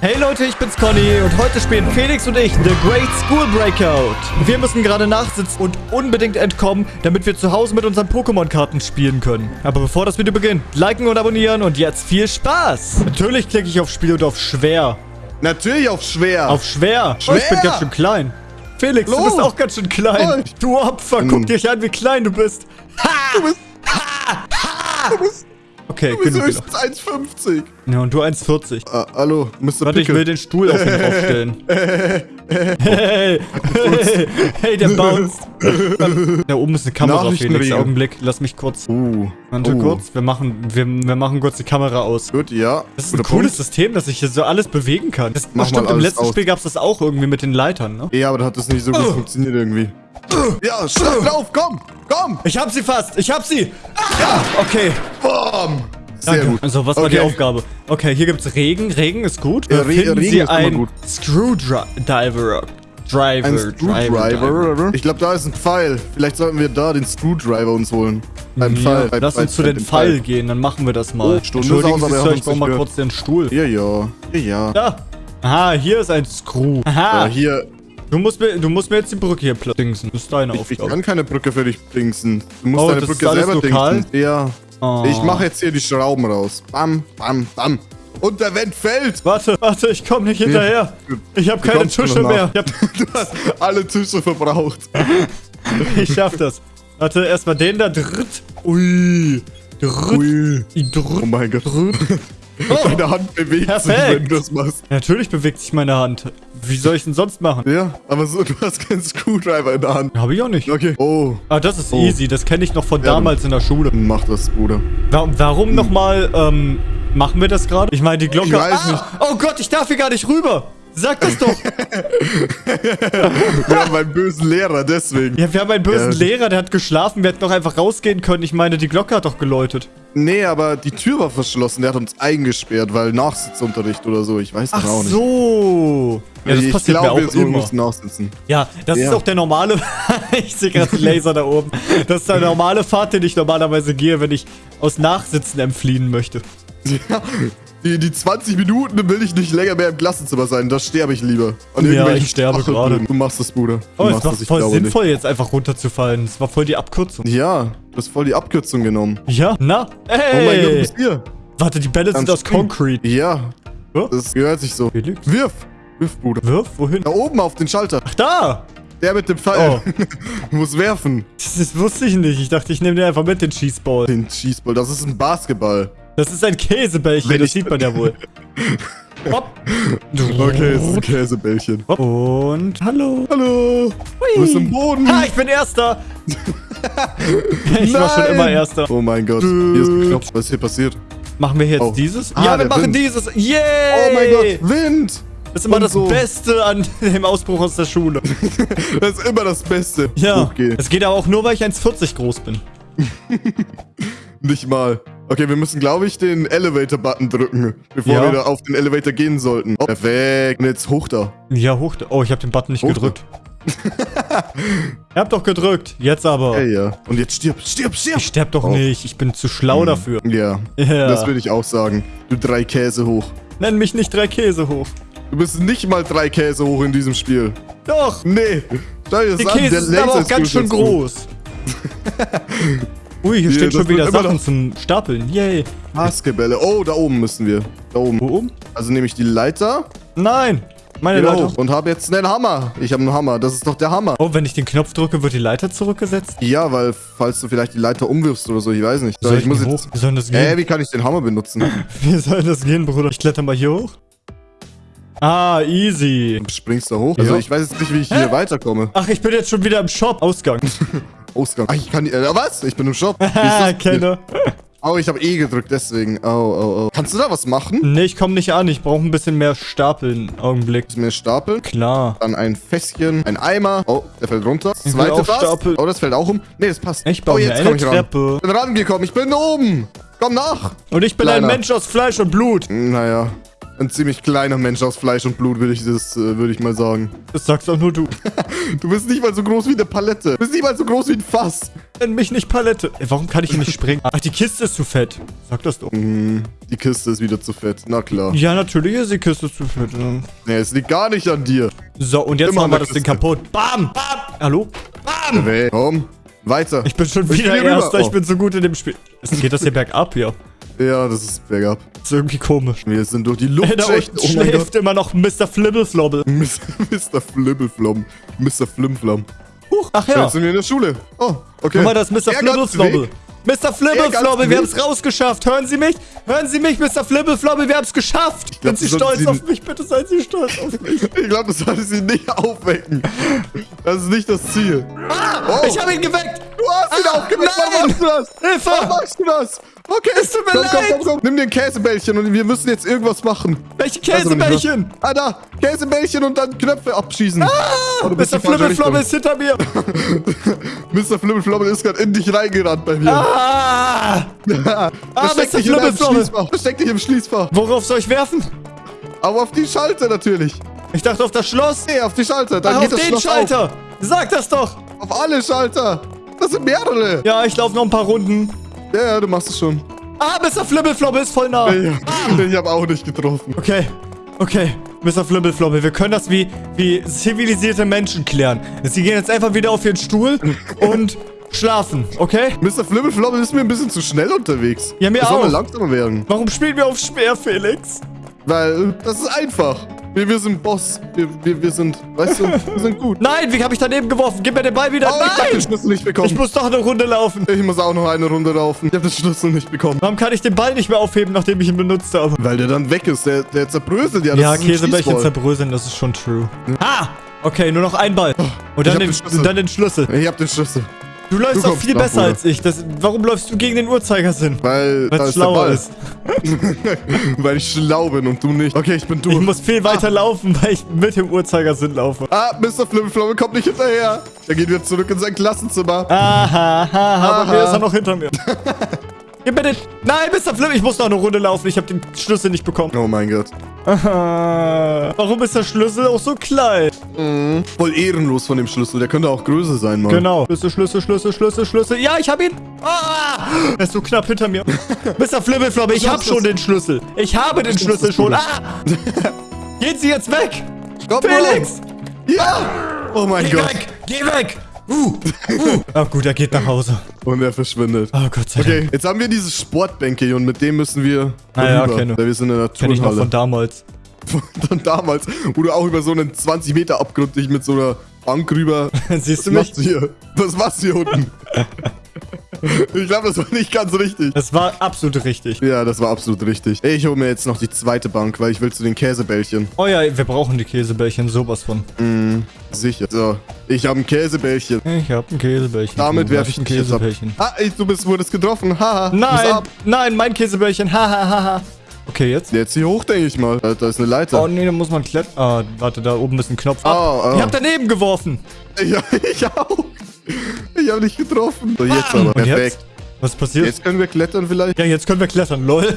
Hey Leute, ich bin's Conny und heute spielen Felix und ich The Great School Breakout. Wir müssen gerade nachsitzen und unbedingt entkommen, damit wir zu Hause mit unseren Pokémon-Karten spielen können. Aber bevor das Video beginnt, liken und abonnieren und jetzt viel Spaß. Natürlich klicke ich auf Spiel und auf schwer. Natürlich auf schwer. Auf schwer. Schwer. Oh, ich bin ganz schön klein. Felix, Los. du bist auch ganz schön klein. Oh. Du Opfer, guck dich an, wie klein du bist. du bist, du bist, Okay, du bist höchstens 1,50. Ja, und du 1,40. Ah, hallo, Mr. Warte, ich will den Stuhl auf ihn draufstellen. Hey, hey, hey, der bounced. Da oben ist eine Kamera, Felix. Augenblick, lass mich kurz. Uh, Warte oh. kurz, wir machen, wir, wir machen kurz die Kamera aus. Gut, ja. Das ist ein Guter cooles Punkt. System, dass ich hier so alles bewegen kann. Das, Mach stimmt, im letzten aus. Spiel gab es das auch irgendwie mit den Leitern, ne? Ja, aber da hat das nicht so gut funktioniert irgendwie. Ja, schlag drauf, komm, komm. Ich hab sie fast, ich hab sie. Ja, okay. Bam. Sehr Danke. gut. Also, was war die Okay. Aufgabe? Okay, hier gibt's Regen. Regen ist gut. Ja, Re- Finden Regen Sie ist einen gut. Screwdriver. Driver, Ein Driver, Screwdriver. Ich glaube, da ist ein Pfeil. Vielleicht sollten wir da den Screwdriver uns holen. Beim Ja, Pfeil. lass uns zu den Pfeil gehen, dann machen wir das mal. Oh, Stunde Entschuldigen Sie, Sir, ich brauche mal kurz den Stuhl. Ja, ja. Ja, ja. Da. Aha, hier ist ein Screw. Aha, Ja, hier. du, musst mir, du musst mir jetzt die Brücke hier platzingsen. Das ist deine Ich, ich Aufgabe. kann keine Brücke für dich dingsen. Du musst Oh, deine Brücke selber lokal? dingsen. Ja. Oh. Ich mache jetzt hier die Schrauben raus. Bam, bam, bam. Und der Wind fällt. Warte, warte, ich komme nicht hinterher. Ich habe keine Tische mehr. Ich, hab, Du hast alle Tische verbraucht. ich schaff das. Warte, erstmal den da. Dritt. Ui. Dritt. Ui. Dritt. Oh mein Gott. Dritt. Oh. Deine Hand bewegt sich, Perfekt. wenn du das machst. Natürlich bewegt sich meine Hand. Wie soll ich denn sonst machen? Ja, aber so, du hast keinen Screwdriver in der Hand. Habe ich auch nicht. Okay. Oh, Ah, das ist Oh. easy. Das kenne ich noch von Ja, damals in der Schule. mach das, Bruder. Warum, warum nochmal, ähm, machen wir das gerade? Ich meine, die Glocke... Ich weiß ah, nicht. Oh Gott, ich darf hier gar nicht rüber. Sag das doch. Wir haben einen bösen Lehrer, deswegen. ja, wir haben einen bösen Ja. Lehrer, der hat geschlafen. Wir hätten doch einfach rausgehen können. Ich meine, die Glocke hat doch geläutet. Nee, aber die Tür war verschlossen. Der hat uns eingesperrt, weil Nachsitzunterricht oder so. Ich weiß Ach auch nicht. so. Ja, das ich passiert glaube, mir wir auch so immer. mussten nachsitzen. Ja, das ist Ja. auch der normale... ich sehe gerade den Laser da oben. Das ist der normale Pfad, den ich normalerweise gehe, wenn ich aus Nachsitzen entfliehen möchte. Ja, die, die 20 Minuten will ich nicht länger mehr im Klassenzimmer sein. Da sterbe ich lieber. An Ja, ich sterbe gerade. Du machst das, Bruder. Du Oh, es war das, voll sinnvoll, jetzt einfach runterzufallen. Es war voll die Abkürzung. Nicht. Ja, du hast voll die Abkürzung genommen. Ja, na? Hey! Oh mein Gott, du bist hier. Warte, die Bälle sind aus. Concrete. Ja, Oh, das gehört sich so. Felix? Wirf. Wirf, Bruder. Wirf? Wohin? Da oben auf den Schalter. Ach, da! Der mit dem Pfeil. Oh. du musst werfen. Das, das wusste ich nicht. Ich dachte, ich nehme den einfach mit, den Schießball. Den Schießball. Das ist ein Basketball. Das ist ein Käsebällchen, Wenn das sieht man ja wohl. Hopp. Okay, es ist ein Käsebällchen. Hopp. Und hallo. Hallo. Du bist im Boden. Ha, ich bin Erster. ich war schon Nein. immer Erster. Oh mein Gott. Hier ist ein Knopf. Was ist hier passiert? Machen wir jetzt Oh. dieses? Ah, ja, wir machen Wind. dieses. Yay! Oh mein Gott. Wind. Das ist immer Und das so. Beste an dem Ausbruch aus der Schule. Das ist immer das Beste. Ja. Es geht aber auch nur, weil ich 1,40 groß bin. Nicht mal. Okay, wir müssen, glaube ich, den Elevator-Button drücken, bevor Ja. wir da auf den Elevator gehen sollten. Oh, perfekt. Und jetzt hoch da. Ja, hoch. Oh, ich habe den Button nicht Hoch da. gedrückt. Ihr habt doch gedrückt. Jetzt aber. Hey, ja. Und jetzt stirb, stirb, stirb. Ich sterb doch Oh. nicht. Ich bin zu schlau dafür. Ja, Ja. das würde ich auch sagen. Du drei Käse hoch. Nenn mich nicht drei Käse hoch. Du bist nicht mal drei Käse hoch in diesem Spiel. Doch. Nee. Schau dir das Die an. Käse der sind aber auch ist ganz schön groß. Ui, hier stehen das schon wieder Sachen zum Stapeln. Yay. Basketbälle. Oh, da oben müssen wir. Da oben. Wo oben? Also nehme ich die Leiter, Nein. Meine geh da Leiter. und habe jetzt einen Hammer. Ich habe einen Hammer. Das ist doch der Hammer. Oh, wenn ich den Knopf drücke, wird die Leiter zurückgesetzt? Ja, weil falls du vielleicht die Leiter umwirfst oder so, ich weiß nicht. Soll ich ich muss hoch? Wie soll das Äh, gehen? wie kann ich den Hammer benutzen? Wie soll das gehen, Bruder? Ich kletter mal hier hoch. Ah, easy. Springst du hoch? Also Ja. ich weiß jetzt nicht, wie ich hier weiterkomme. Ach, ich bin jetzt schon wieder im Shop. Ausgang. Ausgang. Ach, ich kann... Äh, was? Ich bin im Shop. Kenner. Oh, ich habe E gedrückt, deswegen. Oh, oh, oh. Kannst du da was machen? Nee, ich komme nicht an. Ich brauche ein bisschen mehr Stapeln. Augenblick. Ist mir stapeln. Klar. Dann ein Fässchen, ein Eimer. Oh, der fällt runter. will Zweite auch Fass. stapeln. Oh, das fällt auch um. Nee, das passt. Ich baue oh, jetzt eine ich. Treppe. Ich bin rangekommen. Ich bin oben. Komm nach. Und ich bin Kleiner. ein Mensch aus Fleisch und Blut. Naja, ein ziemlich kleiner Mensch aus Fleisch und Blut, würde ich, das, äh, würde ich mal sagen. Das sagst auch nur du. Du bist nicht mal so groß wie eine Palette. Du bist nicht mal so groß wie ein Fass. Nenn mich nicht Palette. Ey, warum kann ich hier nicht springen? Ach, die Kiste ist zu fett. Sag das doch. Hm, die Kiste ist wieder zu fett. Na klar. Ja, natürlich ist die Kiste zu fett. Nee, es liegt gar nicht an dir. So, und jetzt Immer machen wir das Ding kaputt. Bam! Bam! Hallo? Bam! Nee. Komm, weiter. Ich bin schon Ich wieder geh rüber. Erster. Ich Oh. bin so gut in dem Spiel. Es geht das hier bergab hier. Ja, das ist bergab. Das ist irgendwie komisch. Wir sind durch die Ey, da Luftschächte. unten Oh schläft immer noch Mr. Flibbleflobble. Mr. Flimmelflom. Mr. Flimflam. Huch, ach Ja. Jetzt sind wir in der Schule. Oh, okay. Guck mal, das ist Mr. Flibbleflobble. Mr. Flibbleflobble, wir haben es rausgeschafft. Hören Sie mich? Hören Sie mich, Mr. Flibbleflobble, wir haben es geschafft. glaub, Sind Sie stolz Sie- auf mich? Bitte seien Sie stolz auf mich. Ich glaube, das sollte sie nicht aufwecken. Das ist nicht das Ziel. Oh, Ich habe ihn geweckt. du hast ihn Ah, aufgeweckt. nein. Warum machst du das? Hilfe. Warum machst du das? Okay, Es tut mir komm, komm, leid. komm, komm. Nimm dir ein Käsebällchen und wir müssen jetzt irgendwas machen. Welche Also, Käsebällchen? Ah, da. Käsebällchen und dann Knöpfe abschießen. Oh, du bist Mr. Richtung. ist hinter mir. Mr. Flimmelflommel ist gerade in dich reingerannt bei mir. Ah! Ah, Versteck Mr. dich Flimmelflommel. Schließfach. Versteck dich im Schließfach. Worauf soll ich werfen? Aber auf die Schalter natürlich. Ich dachte auf das Schloss. Nee, auf die Schalter. Dann Ah, geht auf das den Schloss Schalter. Sag das doch. Auf. auf alle Schalter. Das sind mehrere. Ja, ich laufe noch ein paar Runden. Ja, ja, du machst es schon. Ah, Mr. Flibbleflobble ist voll nah. Ich, ich habe auch nicht getroffen. Okay, okay. Mr. Flibbleflobble, wir können das wie, wie zivilisierte Menschen klären. Sie gehen jetzt einfach wieder auf ihren Stuhl und schlafen, okay? Mr. Flimmelflommel ist mir ein bisschen zu schnell unterwegs. Ja, mir das soll auch. mal langsamer werden. Warum spielen wir auf schwer, Felix? Weil das ist einfach. Wir, wir sind Boss. Wir, wir, wir sind, weißt du, wir sind gut. Nein, wie habe ich daneben geworfen? Gib mir den Ball wieder. Oh, ich hab den Nein! Schlüssel nicht bekommen. Ich muss doch eine Runde laufen. Ich muss auch noch eine Runde laufen. Ich habe den Schlüssel nicht bekommen. Warum kann ich den Ball nicht mehr aufheben, nachdem ich ihn benutzt habe? Weil der dann weg ist. Der, der zerbröselt ja. Das Ja, Käsebällchen zerbröseln, das ist schon true. Ah! Okay, nur noch ein Ball. Und Ich dann den, den dann den Schlüssel. Ich hab den Schlüssel. Du läufst Du doch viel besser als ich. Das, warum läufst du gegen den Uhrzeigersinn? Weil es schlauer ist. Weil ich schlau bin und du nicht. Okay, ich bin Ich durch. muss viel weiter laufen, weil ich mit dem Uhrzeigersinn laufe. Ah, Mr. Flimflommel kommt nicht hinterher. Er geht wieder zurück in sein Klassenzimmer. Aha, aha, Aha. aber mir ist er noch hinter mir. Gib mir den... Nein, Mr. Flip, ich muss noch eine Runde laufen. Ich habe den Schlüssel nicht bekommen. Oh mein Gott. Aha. Warum ist der Schlüssel auch so klein? Voll ehrenlos von dem Schlüssel. Der könnte auch größer sein, Mann. Genau. Schlüssel, Schlüssel, Schlüssel, Schlüssel, Schlüssel. Ja, ich hab ihn. Ah, er ist so knapp hinter mir. Mr. Flibbelflobbe, ich Was hab ist schon den Schlüssel. Ich habe den Schlüssel schon. Ah! Gehen Sie jetzt weg! Komm, Felix! Mann. Ja! Oh mein Geh Gott. weg! Geh weg! Uh, uh. Oh gut, er geht nach Hause. Und er verschwindet. Oh Gott sei Dank. Okay, jetzt haben wir dieses Sportbänke hier und mit dem müssen wir Ah ja, rüber, kenne. weil wir sind in der Kenn ich noch von Turnhalle. damals. Von damals, wo du auch über so einen 20 Meter Abgrund dich mit so einer Bank rüber... Siehst du Was mich? machst du hier? Was machst du hier unten? ich glaube, das war nicht ganz richtig. Das war absolut richtig. Ja, das war absolut richtig. Ich hole mir jetzt noch die zweite Bank, weil ich will zu den Käsebällchen. Oh ja, wir brauchen die Käsebällchen, sowas von. Sicher. So, ich habe ein Käsebällchen. Ich hab ein Käsebällchen. Damit werfe ich ein. Käsebällchen. Ah, ich, du bist, wurdest getroffen. Haha. Nein, nein, mein Käsebällchen. Hahaha. Ha, ha. Okay, jetzt. Jetzt hier hoch, denke ich mal. Da, da ist eine Leiter. Oh nee, da muss man klettern. Ah, warte, da oben ist ein Knopf. Oh, Ah, oh. Ich hab daneben geworfen. Ja, ich auch. Ich habe dich getroffen. So, jetzt aber. Und Perfekt. jetzt? Was passiert? Jetzt können wir klettern vielleicht. Ja, jetzt können wir klettern, lol.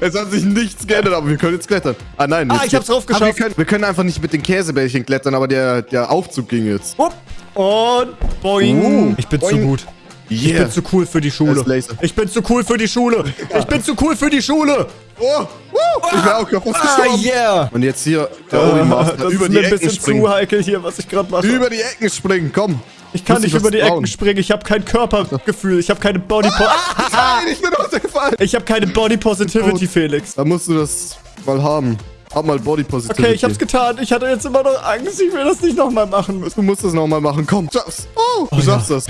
Es hat sich nichts geändert, aber wir können jetzt klettern. Ah nein. Ah, ich hab's drauf Ah, wir, geschafft. können, wir können einfach nicht mit den Käsebällchen klettern, aber der, der Aufzug ging jetzt. Upp. Und boing. Uh, ich bin zu boing. Gut. Ich Yeah. bin zu cool für die Schule. Das. Ich bin zu cool für die Schule. Ich bin zu cool für die Schule. Oh, woo, ich wäre auch kaputt Ah, gestorben. yeah. Und jetzt hier der Ah, Obi Master das über ist die mir ein Ecken bisschen springen. zu heikel hier, was ich gerade mache. Über die Ecken springen, komm. Ich kann nicht über die trauen. Ecken springen. Ich habe kein Körpergefühl. Ich habe keine Body po Nein, ich bin runtergefallen. Ich habe keine Body Positivity. Felix. Da musst du das mal haben. Hab mal Body Positivity. Okay, ich hab's getan. Ich hatte jetzt immer noch Angst. Ich will das nicht nochmal machen müssen. Du musst das nochmal machen. Komm, schaff's. Oh, du ja. schaffst das.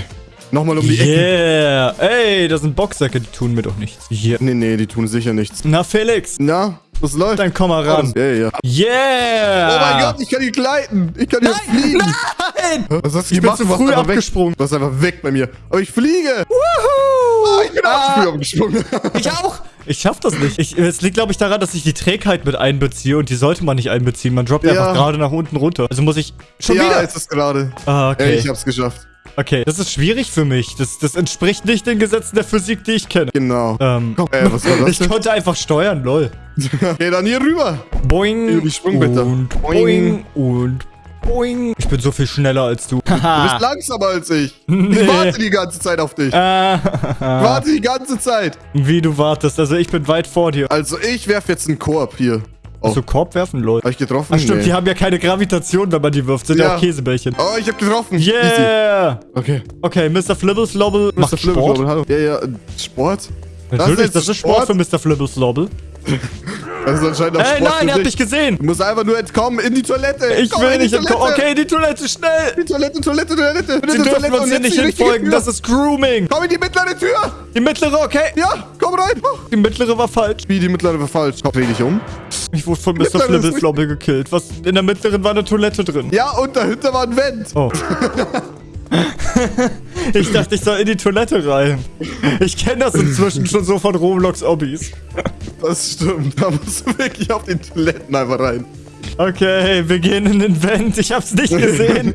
Nochmal um die Ecke. Yeah. Ey, das sind Boxsäcke, die tun mir doch nichts. Hier. Nee, nee, die tun sicher nichts. Na, Felix. Na, was läuft? Dann komm mal ran. Ja, ja. Yeah. Oh mein Gott, ich kann hier gleiten. Ich kann hier fliegen. Nein. Was hast du Ich bin gemacht? Du warst früh einfach weg. abgesprungen. Du warst einfach weg bei mir. Aber ich fliege. Woohoo. Ich bin auch zu früh abgesprungen. Ich auch. Ich schaff das nicht. Ich, es liegt, glaube ich, daran, dass ich die Trägheit mit einbeziehe und die sollte man nicht einbeziehen. Man droppt Ja. einfach gerade nach unten runter. Also muss ich schon ja, wieder. jetzt ist gerade. Ah, okay. Ey, ich hab's geschafft. Okay, das ist schwierig für mich. Das, das entspricht nicht den Gesetzen der Physik, die ich kenne. Genau. Ähm, Komm, äh, was war das ich denn? konnte einfach steuern, lol. Geh dann hier rüber. Boing Über die Sprungbitter. und Boing. und Boing. Ich bin so viel schneller als du. Du bist langsamer als ich. Nee. Ich warte die ganze Zeit auf dich. Ich Ah, warte die ganze Zeit. wie du wartest. Also ich bin weit vor dir. Also ich werfe jetzt einen Korb hier. Oh, Hast du Korb werfen, Leute? hab ich getroffen? Ach stimmt, Nee. die haben ja keine Gravitation, wenn man die wirft. Sind ja, Ja. auch Käsebällchen. Oh, ich hab getroffen. Easy. Yeah! Okay. Okay, Mr. Flibbleslobbel macht Mr. Sport. Hallo. Ja, ja, Sport? Natürlich, jetzt das ist Sport für Mr. Flibbleslobbel. Das ist anscheinend auch Ey, Sport nein, er hat dich. gesehen. Du musst einfach nur entkommen in die Toilette. Ich Komm will nicht entkommen. Okay, die Toilette, schnell. Die Toilette, Toilette, Toilette. Sie dürfen Toilette uns hier nicht hinfolgen. Das ist Grooming. Komm in die mittlere Tür. Die mittlere, okay. Ja, komm rein. Oh. Die mittlere war falsch. Wie, die mittlere war falsch. Komm, dreh dich um. Ich wurde von Mr. Flibbleslobbel gekillt. Was, in der mittleren war eine Toilette drin. Ja, und dahinter war ein Vent. Oh. ich dachte, ich soll in die Toilette rein. Ich kenne das inzwischen schon so von Roblox-Obbys. Das stimmt. Da musst du wirklich auf die Toiletten einfach rein. Okay, wir gehen in den Vent. Ich hab's nicht gesehen.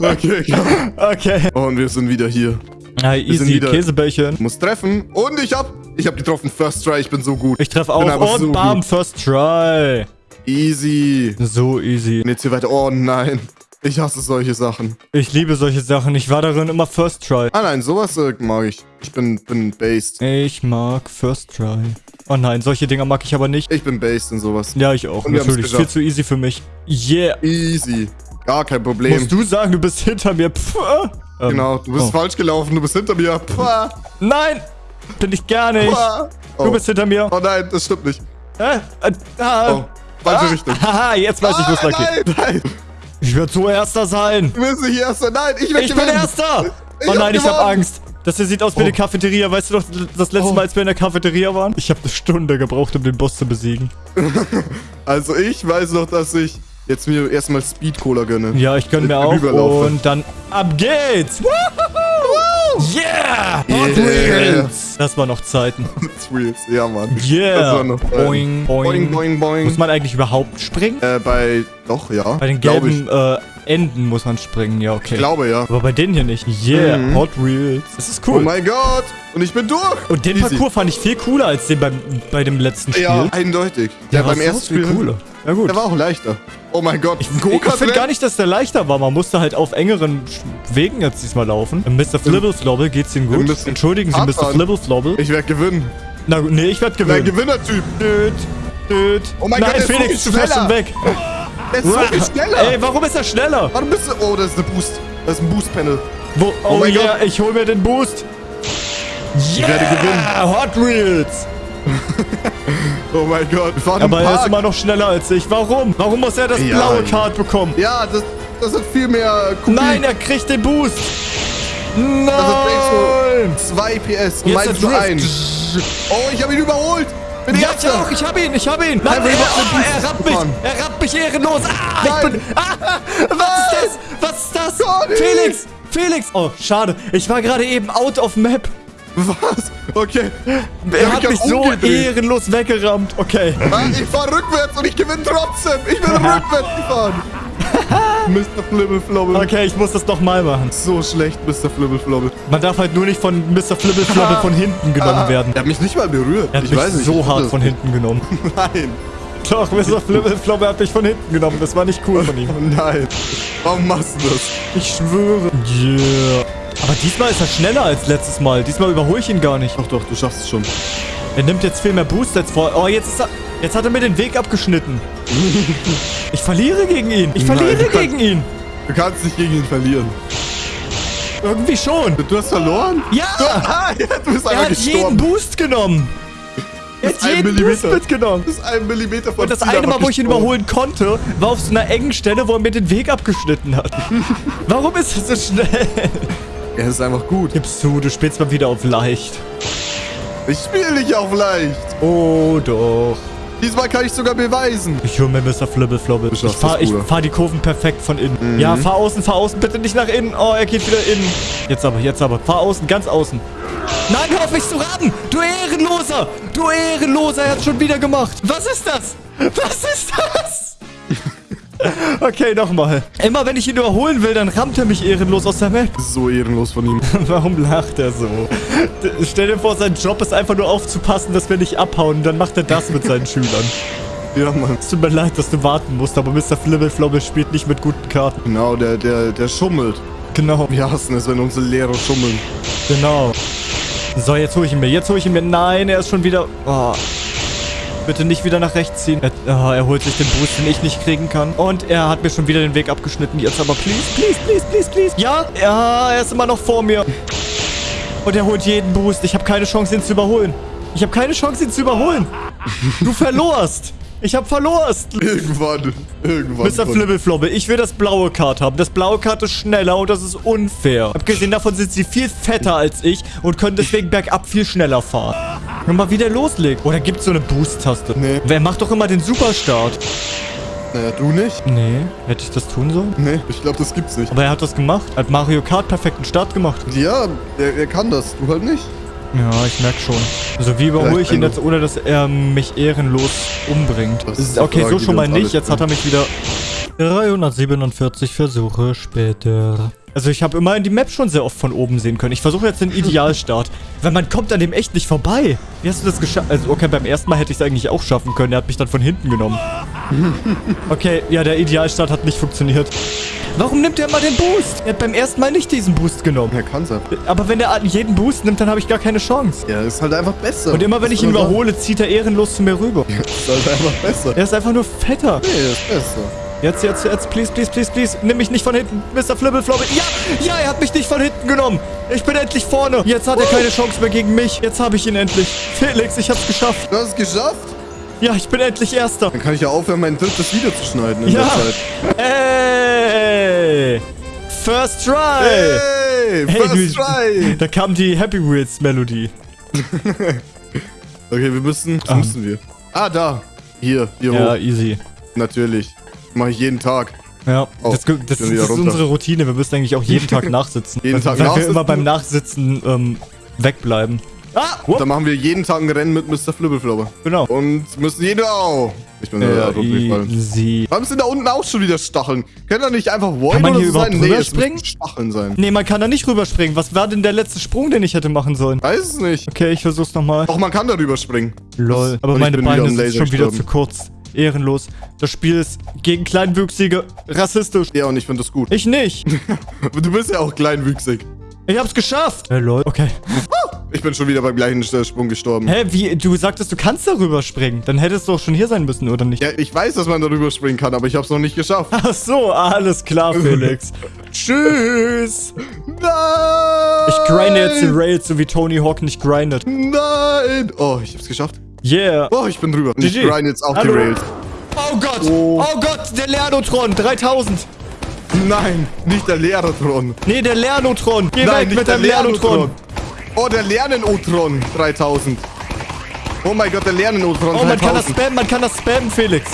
Okay, komm. Okay. Und wir sind wieder hier. Ah, sind easy. wieder- Käsebällchen. Muss treffen. Und ich hab... Ich hab getroffen. First try. Ich bin so gut. Ich treffe auch. Und so bam, gut. first try. Easy. So easy. Und jetzt hier weiter. Oh nein. Ich hasse solche Sachen. Ich liebe solche Sachen. Ich war darin immer first try. Ah nein, sowas äh, mag ich. Ich bin, bin based. Ich mag first try. Oh nein, solche Dinger mag ich aber nicht. Ich bin based in sowas. Ja, ich auch. Und Natürlich. Viel zu easy für mich. Yeah. Easy. Gar kein Problem. Musst du sagen, du bist hinter mir. Pff, äh. Ähm, Genau, du bist oh. falsch gelaufen. Du bist hinter mir. Pah, Nein! Bin ich gar nicht. Oh. Du bist hinter mir. oh nein, das stimmt nicht. Äh, äh, ah. Oh, falsche ah, Richtung. Haha, jetzt weiß ich, wo es ah, lang geht. nein, nein. Ich werde so Erster sein. Du bist nicht erster. Nein, ich werde Ich bin Erster. Ich Oh hab nein, ich habe. Angst. Das hier sieht aus wie Oh. eine Cafeteria. Weißt du noch, das letzte Oh. Mal, als wir in der Cafeteria waren? Ich habe eine Stunde gebraucht, um den Boss zu besiegen. Also ich weiß noch, dass ich jetzt mir erstmal Speed Cola gönne. Ja, ich gönn mir auch. Rüberlaufe. Und dann ab geht's. Woohoo! Yeah! Hot Yeah. Wheels. Das war noch Zeiten. Wheels. Ja, Mann. Das Yeah. war noch, boing, boing. Boing, boing, boing. Muss man eigentlich überhaupt springen? äh, bei, doch, ja. Bei den gelben äh, Enden muss man springen. Ja, okay. Ich glaube, ja. Aber bei denen hier nicht. Yeah, Mhm. Hot Wheels. Das ist Oh cool. mein Gott. Und ich bin durch. Und den Easy. Parcours fand ich viel cooler als den beim, bei dem letzten Spiel. Ja, eindeutig. der Ja, war beim ersten viel cooler. Ja gut. Der war auch leichter. Oh mein Gott. Ich, ich finde gar nicht, dass der leichter war. Man musste halt auf engeren Wegen jetzt diesmal laufen. Mr. Flibbleslobbel, geht's Ihnen gut? Entschuldigen Sie, Mr. fahren. Flibbleslobbel. Ich werde gewinnen. Na gut, nee, ich werde gewinnen. Gewinnertyp. Düt, düt. Oh mein Nein, Gott, der ist Felix, viel du fährst schon weg. Der ist so viel schneller. Ey, warum ist er schneller? Warum bist du... Oh, das ist eine Boost. Das ist ein Boost-Panel. Wo, oh, mein yeah, ich hol mir den Boost. Yeah, werde gewinnen. Hot Wheels. Oh mein Gott. Fahren Aber im er ist Park. immer noch schneller als ich. Warum? Warum muss er das Ja. blaue Card bekommen? Ja, das, das hat viel mehr Kubik. Nein, er kriegt den Boost. Das Nein. ist so 2 PS. Jetzt meins der nur Drift. 1. Oh, ich habe ihn überholt. Bin Ja, ich auch, ich hab ihn, ich hab ihn. Nein, wir er, oh, er rappt mich, er rappt mich ehrenlos. Ah, ich Nein. bin, ah, was ist das? Was ist das? Conny. Felix, Felix. Oh, schade. Ich war gerade eben out of map. Was? Okay. Er hat mich so umgedreht. ehrenlos weggerammt. Okay. Ich fahre rückwärts und ich gewinne trotzdem. Ich bin rückwärts gefahren. Mr. Flibbleflobble. Okay, ich muss das nochmal machen. So schlecht, Mr. Flibbleflobble. Man darf halt nur nicht von Mr. Flibbleflobble von hinten genommen werden. Er hat mich nicht mal berührt. Er hat ich mich weiß nicht. so hart von hinten genommen. Nein. Doch, Mr. Flibbleflobble hat mich von hinten genommen. Das war nicht cool von ihm. Oh nein. Warum machst du das? Ich schwöre. Yeah. Aber diesmal ist er schneller als letztes Mal. Diesmal überhole ich ihn gar nicht. Doch, doch, du schaffst es schon. Er nimmt jetzt viel mehr Boost als vor. Oh, jetzt ist er. Jetzt hat er mir den Weg abgeschnitten. Ich verliere gegen ihn. Ich Nein, verliere du kannst- gegen ihn. Du kannst nicht gegen ihn verlieren. Irgendwie schon. Du hast verloren? Ja. Ah, ja, du bist Er hat jeden gestorben. Boost genommen. Er hat jeden Boost Millimeter. mitgenommen. Das ist ein Millimeter von Und das eine Mal, wo ich ihn überholen konnte, war auf so einer engen Stelle, wo er mir den Weg abgeschnitten hat. Warum ist er so schnell? Er ist einfach gut. Gib's zu, du spielst mal wieder auf leicht. Ich spiele nicht auf leicht. Oh, doch. Diesmal kann ich sogar beweisen. Ich hole mir Mr. Flibbleflobble. Ich schaffst fahr, die Kurven perfekt von innen. Ja, fahr außen, fahr außen, bitte nicht nach innen. Oh, er geht wieder innen. Jetzt aber, jetzt aber. Fahr außen, ganz außen. Nein, hör auf mich zu rammen! Du Ehrenloser! Du Ehrenloser, er hat schon wieder gemacht. Was ist das? Was ist das? Okay, nochmal. Immer wenn ich ihn überholen will, dann rammt er mich ehrenlos aus der Map. So ehrenlos von ihm. Warum lacht er so? Stell dir vor, sein Job ist einfach nur aufzupassen, dass wir nicht abhauen. Dann macht er das mit seinen Schülern. Ja, Mann. Es tut mir leid, dass du warten musst, aber Mr. Flibble spielt nicht mit guten Karten. Genau, der, der, der schummelt. Genau, Wir hassen es, wenn unsere Lehrer schummeln. genau. So, jetzt hole ich ihn mir. Jetzt hole ich ihn mir. Nein, er ist schon wieder... Oh. Bitte nicht wieder nach rechts ziehen. Er, oh, er holt sich den Boost, den ich nicht kriegen kann. Und er hat mir schon wieder den Weg abgeschnitten. Jetzt aber please, please, please, please, please. Ja, ja, er ist immer noch vor mir. Und er holt jeden Boost. Ich habe keine Chance, ihn zu überholen. Ich habe keine Chance, ihn zu überholen. Du verlorst. Ich habe verlorst. Irgendwann. Irgendwann. Mr. Flibbleflobbe, ich will das blaue Kart haben. Das blaue Kart ist schneller und das ist unfair. Abgesehen davon sind sie viel fetter als ich und können deswegen bergab viel schneller fahren. Wenn man wieder loslegt. Oder gibt es so eine Boost-Taste? Nee. Wer macht doch immer den Superstart? Naja, du nicht? Nee. Hätte ich das tun sollen? Nee, ich glaube, das gibt's nicht. Aber er hat das gemacht. Hat Mario Kart perfekten Start gemacht. Ja, er, er kann das. Du halt nicht. Ja, ich merke schon. Also wie überhole ich ihn jetzt, ohne dass er mich ehrenlos umbringt? Okay, so schon mal nicht. Jetzt hat er mich wieder... 347 Versuche später. Also ich habe immerhin die Map schon sehr oft von oben sehen können. Ich versuche jetzt den Idealstart. Weil man kommt an dem echt nicht vorbei. Wie hast du das geschafft? Also okay, beim ersten Mal hätte ich es eigentlich auch schaffen können. Er hat mich dann von hinten genommen. Okay, ja, der Idealstart hat nicht funktioniert. Warum nimmt er immer den Boost? Er hat beim ersten Mal nicht diesen Boost genommen. Er kann's einfach. Aber wenn er jeden Boost nimmt, dann habe ich gar keine Chance. Er ist halt einfach besser. Und immer wenn ich ihn ist überhole, zieht er ehrenlos zu mir rüber. Ist halt einfach besser. Er ist einfach nur fetter. Nee, er ist besser. Jetzt, jetzt, jetzt, please, please, please, please. Nimm mich nicht von hinten, Mr. Flibbleflobbe. Ja, ja, er hat mich nicht von hinten genommen. Ich bin endlich vorne. Jetzt hat er keine Chance mehr gegen mich. Jetzt habe ich ihn endlich. Felix, ich hab's geschafft. Du hast es geschafft? Ja, ich bin endlich Erster. Dann kann ich ja aufhören, mein drittes Video zu schneiden in Ja. der Zeit. Ey. First try. Hey, Hey, first du- try. Da kam die Happy Wheels Melodie. Okay, wir müssen, was Ah. müssen wir? Ah, da. Hier, hier Ja, hoch. easy. Natürlich. Mache ich jeden Tag. Ja, Oh, das, das, das ist runter. unsere Routine. Wir müssen eigentlich auch jeden Tag nachsitzen. Jeden weil, Tag weil nachsitzen? wir immer beim Nachsitzen ähm, wegbleiben. Ah, Dann machen wir jeden Tag ein Rennen mit Mr. Flibbleflobber. genau. Und müssen jeder... Oh, ich bin da Ja, runtergefallen. easy. Warum sind da unten auch schon wieder Stacheln? Können da nicht einfach wollen Kann man oder hier so überhaupt sein? Nee, es rüberspringen? müssen Stacheln sein. Nee, man kann da nicht rüberspringen. Was war denn der letzte Sprung, den ich hätte machen sollen? Weiß es nicht. Okay, ich versuch's nochmal. Doch, man kann da rüberspringen. Lol. Das- Aber meine Beine sind schon wieder zu kurz. Ehrenlos. Das Spiel ist gegen Kleinwüchsige rassistisch. Ja, und ich finde das gut. Ich nicht. Du bist ja auch kleinwüchsig. Ich hab's geschafft. Hey, lol. Okay. Ich bin schon wieder beim gleichen äh, Sprung gestorben. Hä, wie? Du sagtest, du kannst da rüberspringen. Dann hättest du doch schon hier sein müssen, oder nicht? Ja, ich weiß, dass man da rüberspringen kann, aber ich habe es noch nicht geschafft. Ach so, alles klar, Felix. Tschüss. Nein! Ich grinde jetzt die Rails, so wie Tony Hawk nicht grindet. Nein! Oh, ich hab's geschafft. Yeah. Oh, ich bin drüber. Und ich GG. grind jetzt auch Hallo. die Rails. Oh Gott. Oh. Oh, Gott, der Lernotron. 3000. Nein, nicht der Lehrertron. Nee, der Lernotron. Geh Nein, weg nicht mit der deinem Lernotron. Oh, der Lernen-Otron 3000. Oh mein Gott, der Lernen-Otron Oh, man kann das 3000. spammen, man kann das spammen, Felix.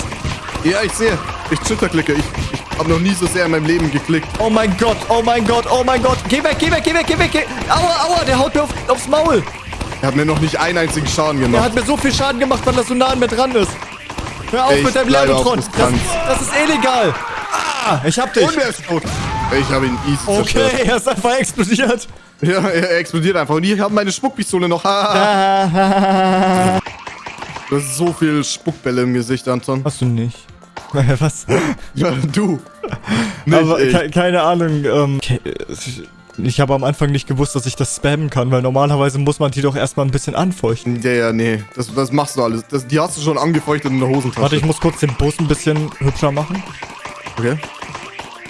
Ja, ich sehe. Ich Twitter-klicke. Ich, ich habe noch nie so sehr in meinem Leben geklickt. Oh mein Gott, oh mein Gott, oh mein Gott. Geh weg, geh weg, geh weg, geh weg. Geh. Aua, aua, der haut mir auf, aufs Maul. Er hat mir noch nicht einen einzigen Schaden gemacht. hat mir so viel Schaden gemacht, weil er so nah an mir dran ist. Hör auf Ich mit deinem Lernotron. Das, das ist illegal. Ah, ich hab dich. Und er ist tot. Ich habe ihn easy zerstört. Okay, er ist einfach explodiert. Ja, er, er explodiert einfach. Und ich habe meine Spuckpistole noch. Du hast so viel Spuckbälle im Gesicht, Anton. Hast du nicht. Was? Ja, du. Nicht Aber ke keine Ahnung. Ähm, ke- ich habe am Anfang nicht gewusst, dass ich das spammen kann, weil normalerweise muss man die doch erstmal ein bisschen anfeuchten. Ja, ja, nee. Das, das machst du alles. Das, die hast du schon angefeuchtet in der Hosentasche. Warte, ich muss kurz den Bus ein bisschen hübscher machen. Okay.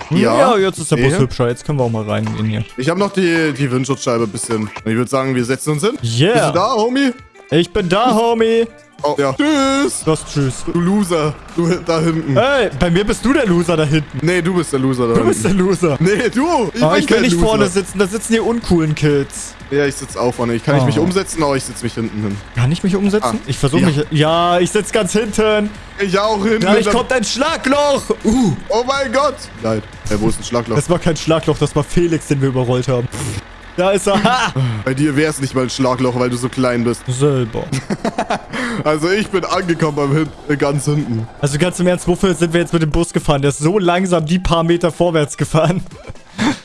Hm, Ja, jetzt ist der. Bus hübscher. Jetzt können wir auch mal rein in hier. Ich habe noch die, die Windschutzscheibe ein bisschen. Und ich würde sagen, wir setzen uns hin. Bist Yeah. du da, Homie? Ich bin da, Homie. Oh, ja. Tschüss. Was, tschüss. Du Loser. Du da hinten. Hey, bei mir bist du der Loser da hinten. Nee, du bist der Loser da Du bist der Loser. Nee, du. Ich, Oh, ich will der nicht Loser. vorne sitzen, da sitzen die uncoolen Kids. Ja, ich sitze auch vorne. Ich kann nicht Oh. mich umsetzen, aber ich sitze mich hinten hin. Kann ich mich umsetzen? Ah, ich versuche ja. mich. Ja, ich sitze ganz hinten. Ich auch hinten. Gleich kommt ein Schlagloch. Uh, Oh mein Gott. Nein. Ey, wo ist ein Schlagloch? das war kein Schlagloch, das war Felix, den wir überrollt haben. Da ist er. Ha! Bei dir wäre es nicht mal ein Schlagloch, weil du so klein bist. Selber. Also ich bin angekommen beim Hin äh, ganz hinten. Also ganz im Ernst, wofür sind wir jetzt mit dem Bus gefahren? Der ist so langsam die paar Meter vorwärts gefahren.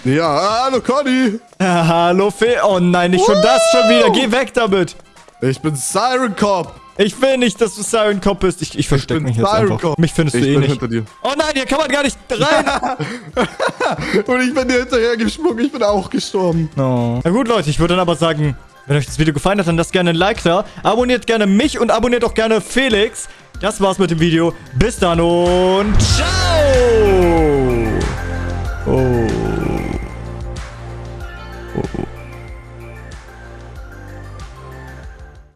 Ja, hallo Conny. Hallo Fe. Oh nein, nicht schon das schon wieder. Geh weg damit. Ich bin Siren Cop. Ich will nicht, dass du Siren Cop bist. Ich, ich verstecke mich jetzt Siren einfach. Cop. Mich findest ich du eh nicht. Hinter dir. Oh nein, hier kann man gar nicht rein. Und ich bin dir hinterher gesprungen. Ich bin auch gestorben. Oh. Na gut, Leute. Ich würde dann aber sagen, wenn euch das Video gefallen hat, dann lasst gerne ein Like da. Abonniert gerne mich und abonniert auch gerne Felix. Das war's mit dem Video. Bis dann und ciao. Oh.